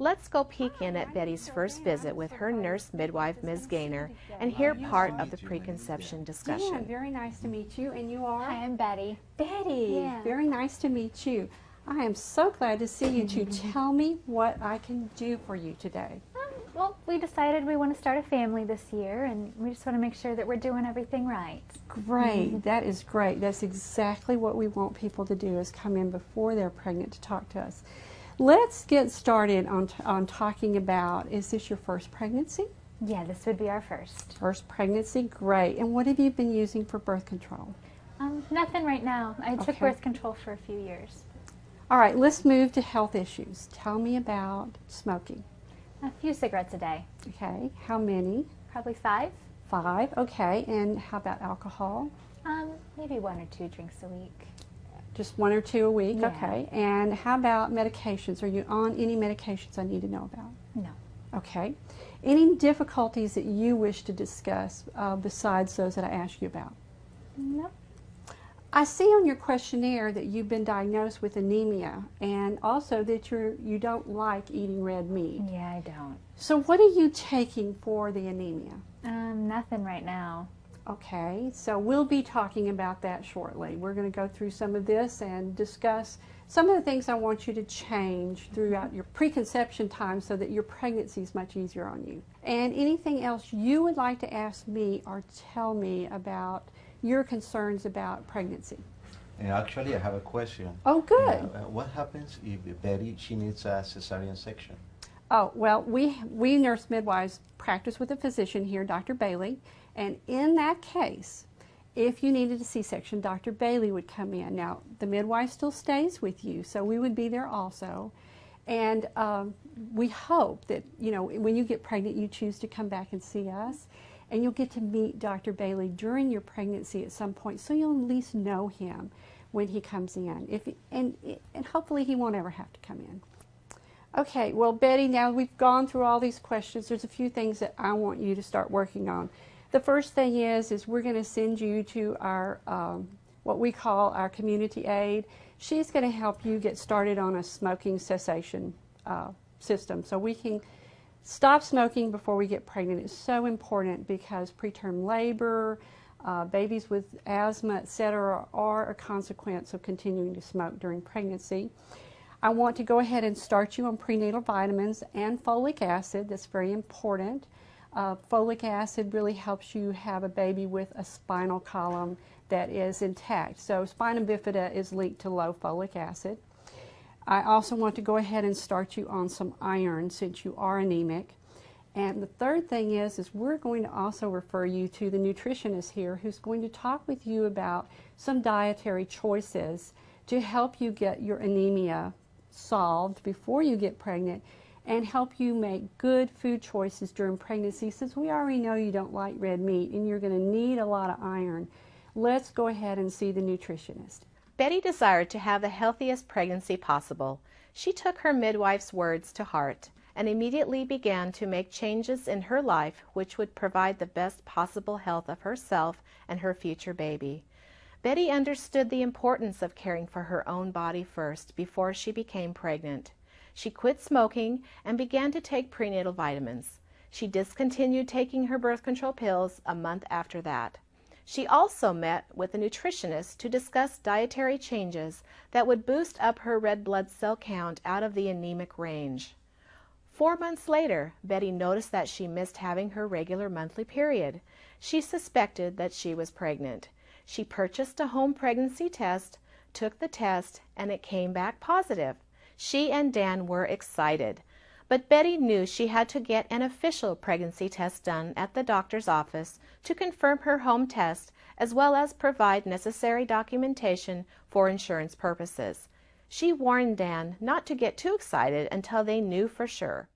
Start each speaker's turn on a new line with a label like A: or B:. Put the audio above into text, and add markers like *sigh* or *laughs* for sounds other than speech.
A: Let's go peek in at Betty's first visit with her nurse midwife, Ms. Gaynor, and hear part of the preconception discussion.
B: Dan, very nice to meet you. And you are?
C: Hi, I'm Betty.
B: Betty.
C: Yeah.
B: Very nice to meet you. I am so glad to see you two. *laughs* Tell me what I can do for you today.
C: Um, well, we decided we want to start a family this year, and we just want to make sure that we're doing everything right.
B: Great. That is great. That's exactly what we want people to do is come in before they're pregnant to talk to us. Let's get started on, on talking about, is this your first pregnancy?
C: Yeah, this would be our first.
B: First pregnancy, great. And what have you been using for birth control?
C: Um, nothing right now. I took
B: Okay.
C: birth control for a few years.
B: All right, let's move to health issues. Tell me about smoking.
C: A few cigarettes a day.
B: Okay, how many?
C: Probably five.
B: Five, okay. And how about alcohol?
C: Um, maybe one or two drinks a week.
B: Just one or two a week,
C: Yeah.
B: okay. And how about medications? Are you on any medications I need to know about?
C: No.
B: Okay. Any difficulties that you wish to discuss uh, besides those that I asked you about?
C: Nope.
B: I see on your questionnaire that you've been diagnosed with anemia and also that you're, you don't like eating red meat.
C: Yeah, I don't.
B: So what are you taking for the anemia?
C: Um, nothing right now.
B: Okay, so we'll be talking about that shortly. We're going to go through some of this and discuss some of the things I want you to change throughout your preconception time so that your pregnancy is much easier on you. And anything else you would like to ask me or tell me about your concerns about pregnancy.
D: Actually, I have a question.
B: Oh, good.
D: Uh, what happens if Betty she needs a cesarean section?
B: Oh, well, we, we nurse midwives practice with a physician here, Dr. Bailey, and in that case, if you needed a C-section, Dr. Bailey would come in. Now, the midwife still stays with you, so we would be there also. And um, we hope that, you know, when you get pregnant, you choose to come back and see us. And you'll get to meet Dr. Bailey during your pregnancy at some point, so you'll at least know him when he comes in. If, and, and hopefully he won't ever have to come in. Okay, well, Betty, now we've gone through all these questions. There's a few things that I want you to start working on. The first thing is, is we're going to send you to our, um, what we call our community aide. She's going to help you get started on a smoking cessation uh, system so we can stop smoking before we get pregnant. It's so important because preterm labor, uh, babies with asthma, etc., are a consequence of continuing to smoke during pregnancy. I want to go ahead and start you on prenatal vitamins and folic acid. That's very important. Uh, folic acid really helps you have a baby with a spinal column that is intact. So spina bifida is linked to low folic acid. I also want to go ahead and start you on some iron since you are anemic. And the third thing is, is we're going to also refer you to the nutritionist here who's going to talk with you about some dietary choices to help you get your anemia solved before you get pregnant and help you make good food choices during pregnancy since we already know you don't like red meat and you're going to need a lot of iron. Let's go ahead and see the nutritionist.
A: Betty desired to have the healthiest pregnancy possible. She took her midwife's words to heart and immediately began to make changes in her life which would provide the best possible health of herself and her future baby. Betty understood the importance of caring for her own body first before she became pregnant. She quit smoking and began to take prenatal vitamins. She discontinued taking her birth control pills a month after that. She also met with a nutritionist to discuss dietary changes that would boost up her red blood cell count out of the anemic range. Four months later, Betty noticed that she missed having her regular monthly period. She suspected that she was pregnant. She purchased a home pregnancy test, took the test, and it came back positive. She and Dan were excited. But Betty knew she had to get an official pregnancy test done at the doctor's office to confirm her home test as well as provide necessary documentation for insurance purposes. She warned Dan not to get too excited until they knew for sure.